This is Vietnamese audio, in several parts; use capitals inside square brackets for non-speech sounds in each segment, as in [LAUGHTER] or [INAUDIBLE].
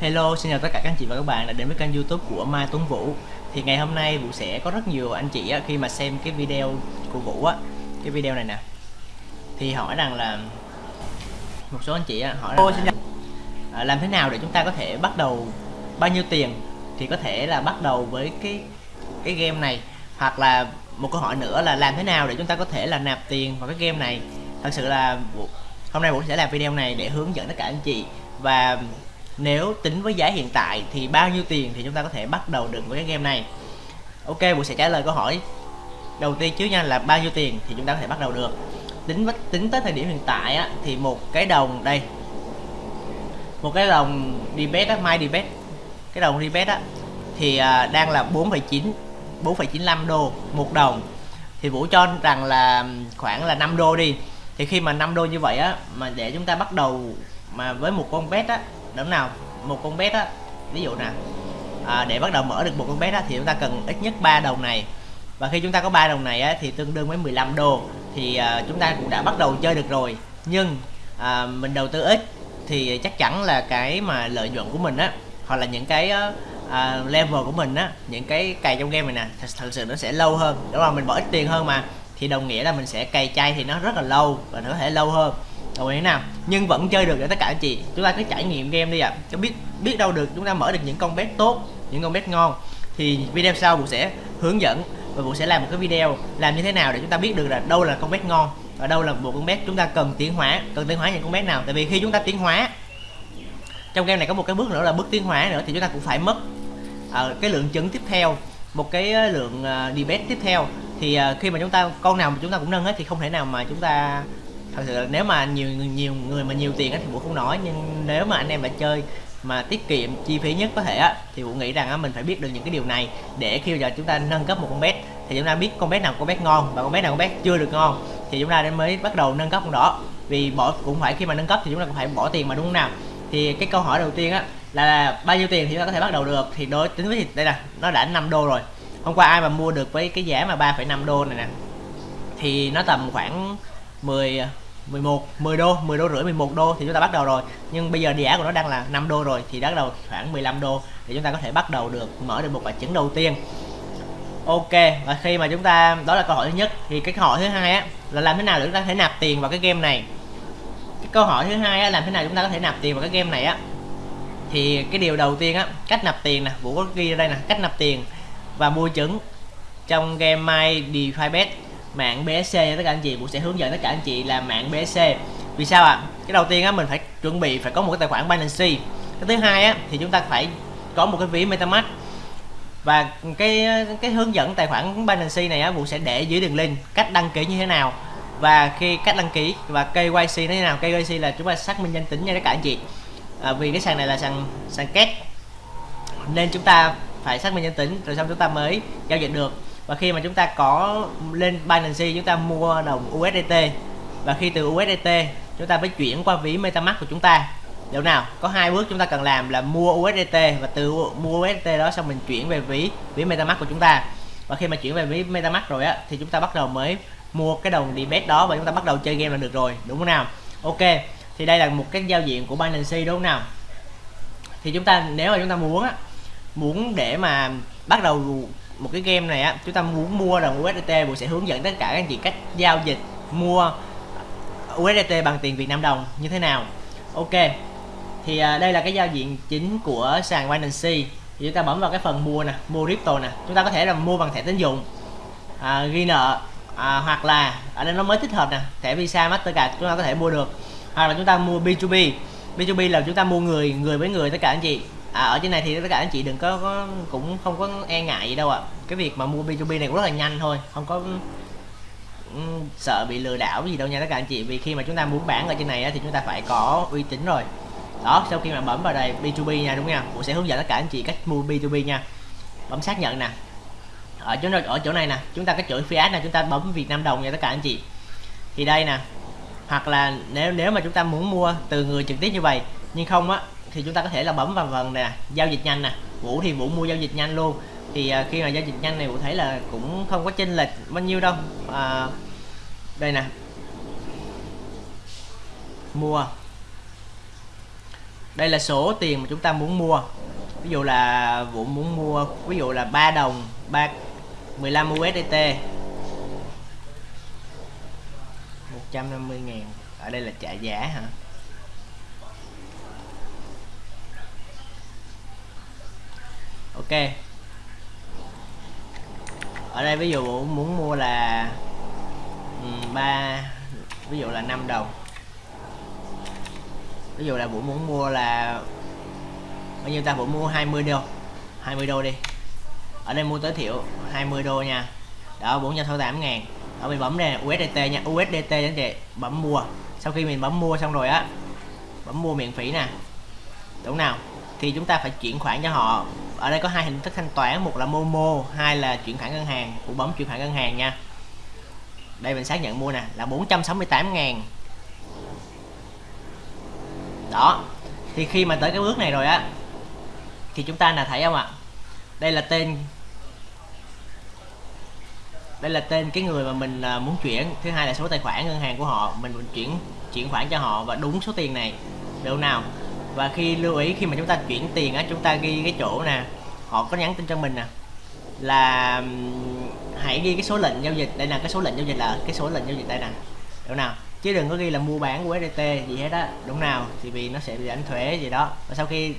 Hello, xin chào tất cả các anh chị và các bạn đã đến với kênh youtube của Mai Tuấn Vũ. Thì ngày hôm nay Vũ sẽ có rất nhiều anh chị khi mà xem cái video của Vũ á Cái video này nè. Thì hỏi rằng là Một số anh chị hỏi rằng là, Làm thế nào để chúng ta có thể bắt đầu bao nhiêu tiền Thì có thể là bắt đầu với cái cái game này? Hoặc là một câu hỏi nữa là làm thế nào để chúng ta có thể là nạp tiền vào cái game này? Thật sự là hôm nay Vũ sẽ làm video này để hướng dẫn tất cả anh chị. Và nếu tính với giá hiện tại thì bao nhiêu tiền thì chúng ta có thể bắt đầu được với cái game này? Ok Vũ sẽ trả lời câu hỏi đầu tiên trước nha là bao nhiêu tiền thì chúng ta có thể bắt đầu được? Tính tính tới thời điểm hiện tại á, thì một cái đồng đây. Một cái đồng debet á mai bet cái đồng debet á thì à, đang là 4,9 4,95 đô một đồng. Thì Vũ cho rằng là khoảng là 5 đô đi. Thì khi mà 5 đô như vậy á mà để chúng ta bắt đầu mà với một con bet á đúng nào một con bet á ví dụ nè à, để bắt đầu mở được một con bet á thì chúng ta cần ít nhất 3 đồng này. Và khi chúng ta có ba đồng này á, thì tương đương với 15 đô. Thì à, chúng ta cũng đã bắt đầu chơi được rồi. Nhưng à, mình đầu tư ít thì chắc chắn là cái mà lợi nhuận của mình á hoặc là những cái à, level của mình á những cái cày trong game này nè thật, thật sự nó sẽ lâu hơn. Đúng không? Mình bỏ ít tiền hơn mà. Thì đồng nghĩa là mình sẽ cày chay thì nó rất là lâu và nó có thể lâu hơn làm như thế nào. Nhưng vẫn chơi được để tất cả anh chị. Chúng ta cứ trải nghiệm game đi ạ. À. cho biết biết đâu được chúng ta mở được những con bé tốt những con bé ngon. Thì video sau cũng sẽ hướng dẫn và cũng sẽ làm một cái video làm như thế nào để chúng ta biết được là đâu là con bé ngon và đâu là một con bé chúng ta cần tiến hóa cần tiến hóa những con bé nào. Tại vì khi chúng ta tiến hóa trong game này có một cái bước nữa là bước tiến hóa nữa thì chúng ta cũng phải mất uh, cái lượng trứng tiếp theo một cái ờ, lượng uh, debate tiếp theo. Thì uh, khi mà chúng ta con nào mà chúng ta cũng nâng hết thì không thể nào mà chúng ta thật sự là nếu mà nhiều nhiều người mà nhiều tiền á thì vũ không nói nhưng nếu mà anh em đã chơi mà tiết kiệm chi phí nhất có thể á thì vũ nghĩ rằng á mình phải biết được những cái điều này để khi giờ chúng ta nâng cấp một con bet thì chúng ta biết con bet nào con bet ngon và con bet nào con bet chưa được ngon thì chúng ta mới bắt đầu nâng cấp con đó. Vì bỏ cũng phải khi mà nâng cấp thì chúng ta cũng phải bỏ tiền mà đúng không nào? Thì cái câu hỏi đầu tiên á là bao nhiêu tiền thì chúng ta có thể bắt đầu được? Thì đối tính với đây là nó đã 5 đô rồi. Hôm qua ai mà mua được với cái giá mà 3,5 đô này nè thì nó tầm khoảng 10 11 10 đô 10 đô rưỡi 11 đô thì chúng ta bắt đầu rồi. Nhưng bây giờ giá của nó đang là 5 đô rồi thì bắt đầu khoảng 15 đô thì chúng ta có thể bắt đầu được, mở được một quả trứng đầu tiên. Ok, và khi mà chúng ta, đó là câu hỏi thứ nhất. Thì cái câu hỏi thứ hai á, là làm thế nào để chúng ta có thể nạp tiền vào cái game này? Cái câu hỏi thứ hai á, làm thế nào chúng ta có thể nạp tiền vào cái game này á? Thì cái điều đầu tiên á, cách nạp tiền nè, vũ có ghi ở đây nè, cách nạp tiền và mua trứng trong game my DeFi bet mạng BSC tất cả anh chị cũng sẽ hướng dẫn tất cả anh chị làm mạng BSC vì sao ạ? À? cái đầu tiên á mình phải chuẩn bị phải có một cái tài khoản Binance cái thứ hai á thì chúng ta phải có một cái ví MetaMask. Và cái cái hướng dẫn tài khoản Binance này á Vũ sẽ để dưới đường link cách đăng ký như thế nào. Và khi cách đăng ký và KYC nó như thế nào? KYC là chúng ta xác minh danh tính nha tất cả anh chị. À, vì cái sàn này là sàn sàn két. Nên chúng ta phải xác minh danh tính rồi xong chúng ta mới giao dịch được và khi mà chúng ta có lên Binance chúng ta mua đồng USDT và khi từ USDT chúng ta phải chuyển qua ví MetaMask của chúng ta. Điều nào, có hai bước chúng ta cần làm là mua USDT và từ mua USDT đó xong mình chuyển về ví ví MetaMask của chúng ta. Và khi mà chuyển về ví MetaMask rồi á, thì chúng ta bắt đầu mới mua cái đồng debit đó và chúng ta bắt đầu chơi game là được rồi, đúng không nào? Ok, thì đây là một cái giao diện của Binance đúng không nào? Thì chúng ta, nếu mà chúng ta muốn á, muốn để mà bắt đầu một cái game này á chúng ta muốn mua đồng USDT Vũ sẽ hướng dẫn tất cả các anh chị cách giao dịch mua USDT bằng tiền Việt Nam đồng như thế nào. Ok thì à, đây là cái giao diện chính của sàn Binance thì chúng ta bấm vào cái phần mua nè mua crypto nè. Chúng ta có thể là mua bằng thẻ tín dụng à, ghi nợ à, hoặc là ở đây nó mới thích hợp nè thẻ Visa Mastercard chúng ta có thể mua được. Hoặc là chúng ta mua B2B B2B là chúng ta mua người người với người tất cả anh chị à, ở trên này thì tất cả anh chị đừng có, có cũng không có e ngại gì đâu ạ. À. cái việc mà mua B2B này cũng rất là nhanh thôi không có ừ, sợ bị lừa đảo gì đâu nha tất cả anh chị. Vì khi mà chúng ta muốn bán ở trên này á, thì chúng ta phải có uy tín rồi. Đó sau khi mà bấm vào đây B2B nha đúng không nha? Cũng sẽ hướng dẫn tất cả anh chị cách mua B2B nha. Bấm xác nhận nè. Ở chỗ ở chỗ này nè chúng ta cái chuỗi fiat nè chúng ta bấm Việt Nam đồng nha tất cả anh chị. Thì đây nè. Hoặc là nếu nếu mà chúng ta muốn mua từ người trực tiếp như vậy nhưng không á thì chúng ta có thể là bấm vào phần nè giao dịch nhanh nè. Vũ thì vũ mua giao dịch nhanh luôn. Thì à, khi mà giao dịch nhanh này vũ thấy là cũng không có chênh lệch bao nhiêu đâu. À, đây nè. Mua. Đây là số tiền mà chúng ta muốn mua. Ví dụ là Vũ muốn mua ví dụ là 3 đồng 3 15 USDT 150 ngàn. Ở đây là trả giá hả? Ok. Ở đây ví dụ muốn mua là ừ, ba, ví dụ là 5 đồng. Ví dụ là Vũ muốn mua là, bao nhiêu ta? Vũ mua 20 đô 20 đô đi. Ở đây mua tối thiểu 20 đô nha. Đó 468 ngàn. Ở mình bấm đây USDT nha. USDT anh chị bấm mua. Sau khi mình bấm mua xong rồi á, bấm mua miễn phí nè. Đúng nào? Thì chúng ta phải chuyển khoản cho họ ở đây có hai hình thức thanh toán, một là Momo, hai là chuyển khoản ngân hàng cũng bấm chuyển khoản ngân hàng nha. Đây mình xác nhận mua nè, là 468 ngàn. Đó, thì khi mà tới cái bước này rồi á, thì chúng ta là thấy không ạ? Đây là tên, đây là tên cái người mà mình à, muốn chuyển. Thứ hai là số tài khoản ngân hàng của họ, mình chuyển chuyển khoản cho họ và đúng số tiền này. Được nào? Và khi lưu ý khi mà chúng ta chuyển tiền á chúng ta ghi cái chỗ nè họ có nhắn tin cho mình nè là hãy ghi cái số lệnh giao dịch đây là cái số lệnh giao dịch là cái số lệnh giao dịch đây nè đúng nào? Chứ đừng có ghi là mua bán của SDT gì hết á đúng nào? Thì vì nó sẽ bị đánh thuế gì đó. Và sau khi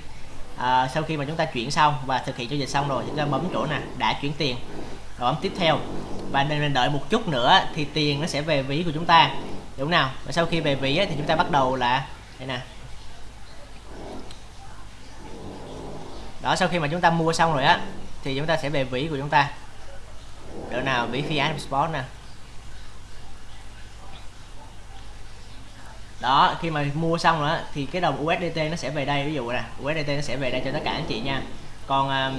à, sau khi mà chúng ta chuyển xong và thực hiện giao dịch xong rồi chúng ta bấm chỗ nè đã chuyển tiền. Rồi bấm tiếp theo. Và nên mình đợi một chút nữa thì tiền nó sẽ về ví của chúng ta đúng nào? Và sau khi về ví thì chúng ta bắt đầu là đây nè đó sau khi mà chúng ta mua xong rồi á thì chúng ta sẽ về vĩ của chúng ta. Độ nào? Ví fiat sport nè. Đó khi mà mua xong rồi thì cái đồng USDT nó sẽ về đây. Ví dụ nè USDT nó sẽ về đây cho tất cả anh chị nha. Còn à,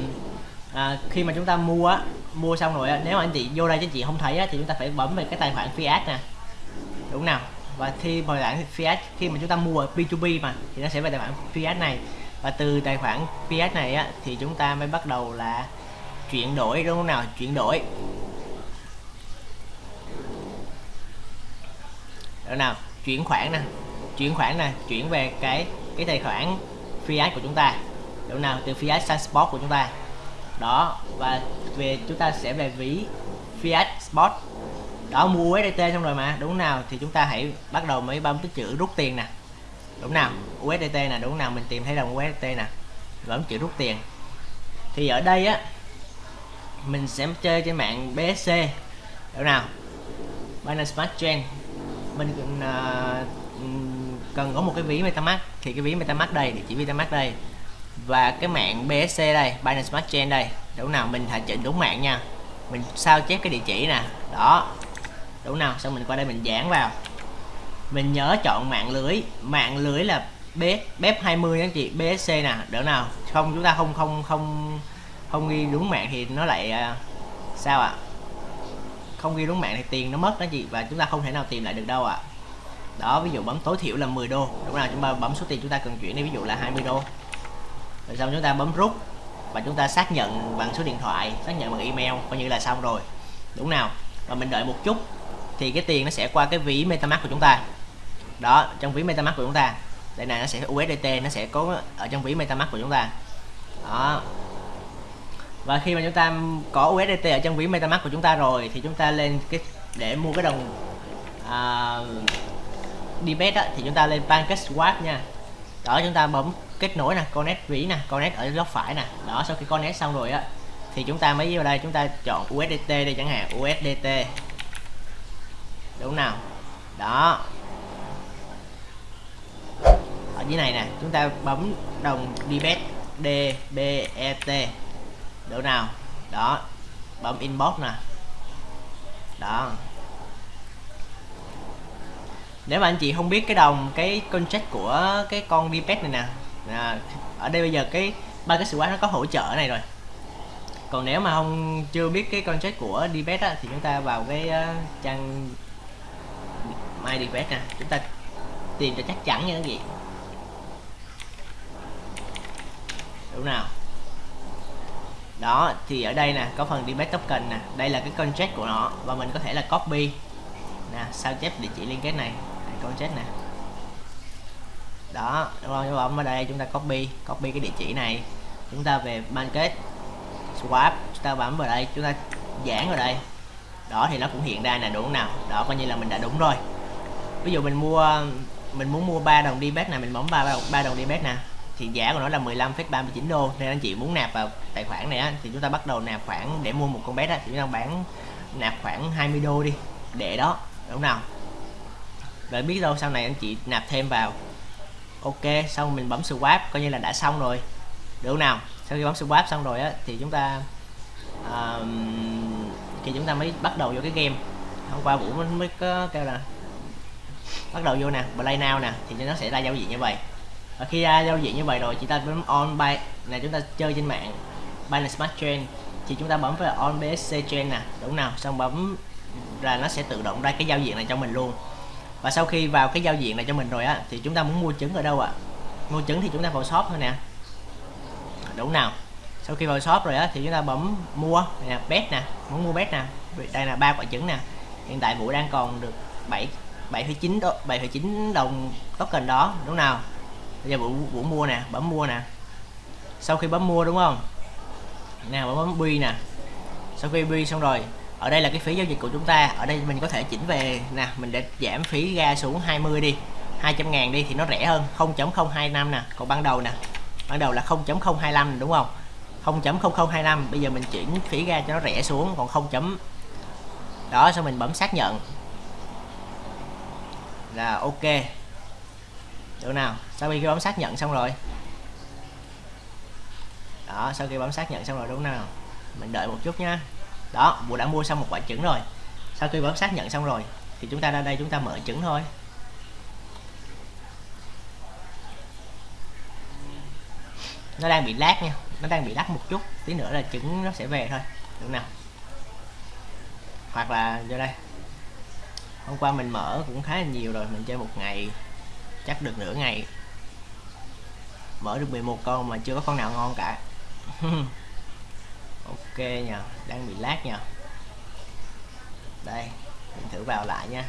à, khi mà chúng ta mua á mua xong rồi á nếu mà anh chị vô đây cho anh chị không thấy á thì chúng ta phải bấm về cái tài khoản fiat nè. Đúng nào? Và khi tài khoản fiat khi mà chúng ta mua P2P mà thì nó sẽ về tài khoản fiat này và từ tài khoản PS này á, thì chúng ta mới bắt đầu là chuyển đổi, đúng không nào? Chuyển đổi. Đâu nào, chuyển khoản nè. Chuyển khoản nè, chuyển về cái cái tài khoản fiat của chúng ta. Đúng nào? Từ fiat sang sport của chúng ta. Đó, và về, chúng ta sẽ về ví fiat sport. Đó, mua USDT xong rồi mà, đúng nào? Thì chúng ta hãy bắt đầu mới bấm cái chữ rút tiền nè đúng nào USDT nè đúng nào mình tìm thấy đồng USDT nè bấm chịu rút tiền. Thì ở đây á mình sẽ chơi trên mạng BSC đúng nào? Binance Smart Chain. Mình uh, cần có một cái ví MetaMask thì cái ví MetaMask đây địa chỉ MetaMask đây. Và cái mạng BSC đây Binance Smart Chain đây. Đúng nào mình hãy chỉnh đúng mạng nha. Mình sao chép cái địa chỉ nè. Đó. Đúng nào xong mình qua đây mình dán vào mình nhớ chọn mạng lưới. Mạng lưới là bếp 20 anh chị BSC nè. Đỡ nào? Không, chúng ta không không không không ghi đúng mạng thì nó lại à, sao ạ? À? không ghi đúng mạng thì tiền nó mất đó chị, và chúng ta không thể nào tìm lại được đâu ạ. À. đó, ví dụ bấm tối thiểu là 10 đô. Đúng nào chúng ta bấm số tiền chúng ta cần chuyển đi, ví dụ là 20 đô. Rồi xong chúng ta bấm rút, và chúng ta xác nhận bằng số điện thoại, xác nhận bằng email, coi như là xong rồi. Đúng nào? Và mình đợi một chút, thì cái tiền nó sẽ qua cái ví metamask của chúng ta đó trong ví metamask của chúng ta. Đây này nó sẽ USDT nó sẽ có ở trong ví metamask của chúng ta. Đó. Và khi mà chúng ta có USDT ở trong ví metamask của chúng ta rồi thì chúng ta lên cái để mua cái đồng à, uh, debit á, thì chúng ta lên PancakeSwap nha. Đó chúng ta bấm kết nối nè connect ví nè connect ở góc phải nè. Đó sau khi connect xong rồi á thì chúng ta mới vào đây chúng ta chọn USDT đây chẳng hạn USDT đúng nào? Đó dưới này nè. Chúng ta bấm đồng debit DBET độ nào? Đó. Bấm inbox nè. Đó. Nếu mà anh chị không biết cái đồng cái contract của cái con debet này nè à, ở đây bây giờ cái ba cái sự quán nó có hỗ trợ này rồi. Còn nếu mà không chưa biết cái contract của debet á, thì chúng ta vào cái uh, trang my debet nè. Chúng ta tìm cho chắc chắn nha các vị đúng nào. Đó, thì ở đây nè, có phần debate token nè. Đây là cái contract của nó, và mình có thể là copy. Nè, sao chép địa chỉ liên kết này? Contract nè. Đó, đúng không? Bấm ở đây chúng ta copy copy cái địa chỉ này. Chúng ta về market swap, chúng ta bấm vào đây, chúng ta giãn vào đây. Đó, thì nó cũng hiện ra là đúng nào? Đó, coi như là mình đã đúng rồi. Ví dụ mình mua, mình muốn mua 3 đồng debet này mình bấm 3 3 đồng debet nè thì giá của nó là 15,39 đô. Nên anh chị muốn nạp vào tài khoản này á, thì chúng ta bắt đầu nạp khoản để mua một con bet á, thì chúng ta bán nạp khoảng 20 đô đi. Để đó đúng nào rồi biết đâu sau này anh chị nạp thêm vào. Ok xong mình bấm swap coi như là đã xong rồi. Được không nào? Sau khi bấm swap xong rồi á thì chúng ta uh, thì chúng ta mới bắt đầu vô cái game. Hôm qua vũ mới có kêu là bắt đầu vô nè play now nè thì nó sẽ ra giao diện như vậy và khi ra giao diện như vậy rồi chúng ta bấm on buy. Này chúng ta chơi trên mạng Binance Smart Chain. Thì chúng ta bấm vào on BSC Chain nè đúng nào? Xong bấm là nó sẽ tự động ra cái giao diện này cho mình luôn. Và sau khi vào cái giao diện này cho mình rồi á thì chúng ta muốn mua trứng ở đâu ạ? À? mua trứng thì chúng ta vào shop thôi nè. Đúng nào? Sau khi vào shop rồi á thì chúng ta bấm mua. Nè bet nè muốn mua bet nè. Đây là ba quả trứng nè. Hiện tại vũ đang còn được 7 7,9 đô 7,9 đồng token đó đúng nào? Bây giờ vũ, vũ mua nè bấm mua nè. Sau khi bấm mua đúng không? Nè bấm bấm bi nè. Sau khi bi xong rồi ở đây là cái phí giao dịch của chúng ta. Ở đây mình có thể chỉnh về nè mình để giảm phí ra xuống 20 đi. 200 ngàn đi thì nó rẻ hơn 0.025 nè. Còn ban đầu nè ban đầu là 0.025 đúng không? 0.0025 bây giờ mình chuyển phí ra cho nó rẻ xuống còn 0. đó xong mình bấm xác nhận. Là ok được nào? Sau khi bấm xác nhận xong rồi. Đó, sau khi bấm xác nhận xong rồi, đúng nào? Mình đợi một chút nha đó, bộ đã mua xong một quả trứng rồi. Sau khi bấm xác nhận xong rồi, thì chúng ta ra đây chúng ta mở trứng thôi. Nó đang bị lát nha. Nó đang bị lắc một chút. Tí nữa là trứng nó sẽ về thôi. Được nào? Hoặc là vô đây. Hôm qua mình mở cũng khá là nhiều rồi, mình chơi một ngày chắc được nửa ngày. Mở được 11 con mà chưa có con nào ngon cả. [LAUGHS] Ok nha đang bị lát nha đây mình thử vào lại nha.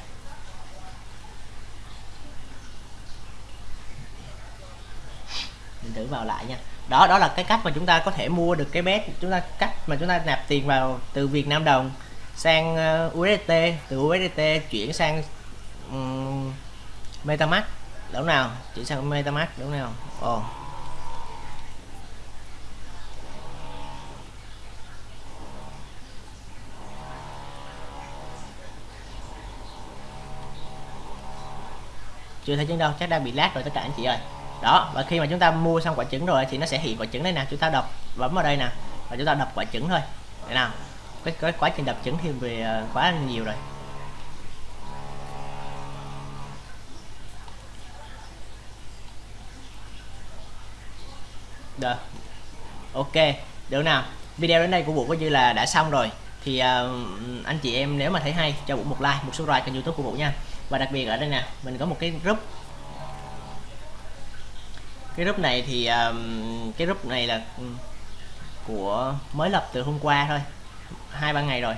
Mình thử vào lại nha. Đó đó là cái cách mà chúng ta có thể mua được cái bet chúng ta cách mà chúng ta nạp tiền vào từ Việt Nam đồng sang ờ, USDT từ USDT chuyển sang um, MetaMask đúng nào chuyển sang MetaMask đúng nào ồ. Oh. chưa thấy trứng đâu chắc đang bị lát rồi tất cả anh chị ơi. Đó và khi mà chúng ta mua xong quả trứng rồi thì nó sẽ hiện quả trứng đây nè. Chúng ta đập bấm vào đây nè và chúng ta đập quả trứng thôi. Thế nào. Cái, cái quá trình đập trứng thì về ờ, quá nhiều rồi. Được. Ok được nào. Video đến đây của vũ coi như là đã xong rồi. Thì uh, anh chị em nếu mà thấy hay cho vũ một like một subscribe kênh youtube của vũ nha. Và đặc biệt ở đây nè mình có một cái group. Cái group này thì um, cái group này là ừ, của mới lập từ hôm qua thôi. Hai ba ngày rồi.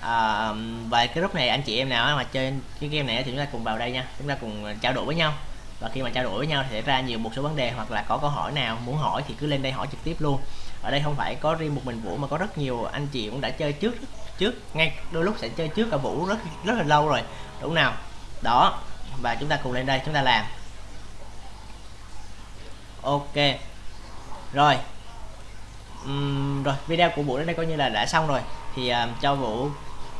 À, và cái group này anh chị em nào mà chơi cái game này thì chúng ta cùng vào đây nha. Chúng ta cùng trao đổi với nhau và khi mà trao đổi với nhau thì sẽ ra nhiều một số vấn đề hoặc là có câu hỏi nào muốn hỏi thì cứ lên đây hỏi trực tiếp luôn. Ở đây không phải có riêng một mình vũ mà có rất nhiều anh chị cũng đã chơi trước trước ngay đôi lúc sẽ chơi trước cả vũ rất rất là lâu rồi đúng nào? Đó và chúng ta cùng lên đây chúng ta làm. Ok rồi. Uhm, rồi video của vũ đến đây coi như là đã xong rồi. Thì uh, cho vũ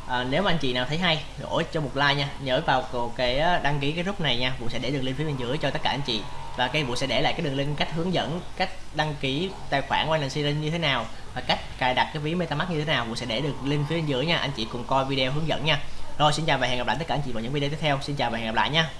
à, nếu mà anh chị nào thấy hay đổi cho một like nha. Nhớ vào cái đăng ký cái group này nha. Vũ sẽ để đường link phía bên dưới cho tất cả anh chị. Và cái vũ sẽ để lại cái đường link cách hướng dẫn cách đăng ký tài khoản Binance như thế nào và cách cài đặt cái ví MetaMask như thế nào. Vũ sẽ để được link phía bên dưới nha. Anh chị cùng coi video hướng dẫn nha. Rồi xin chào và hẹn gặp lại tất cả anh chị vào những video tiếp theo. Xin chào và hẹn gặp lại nha.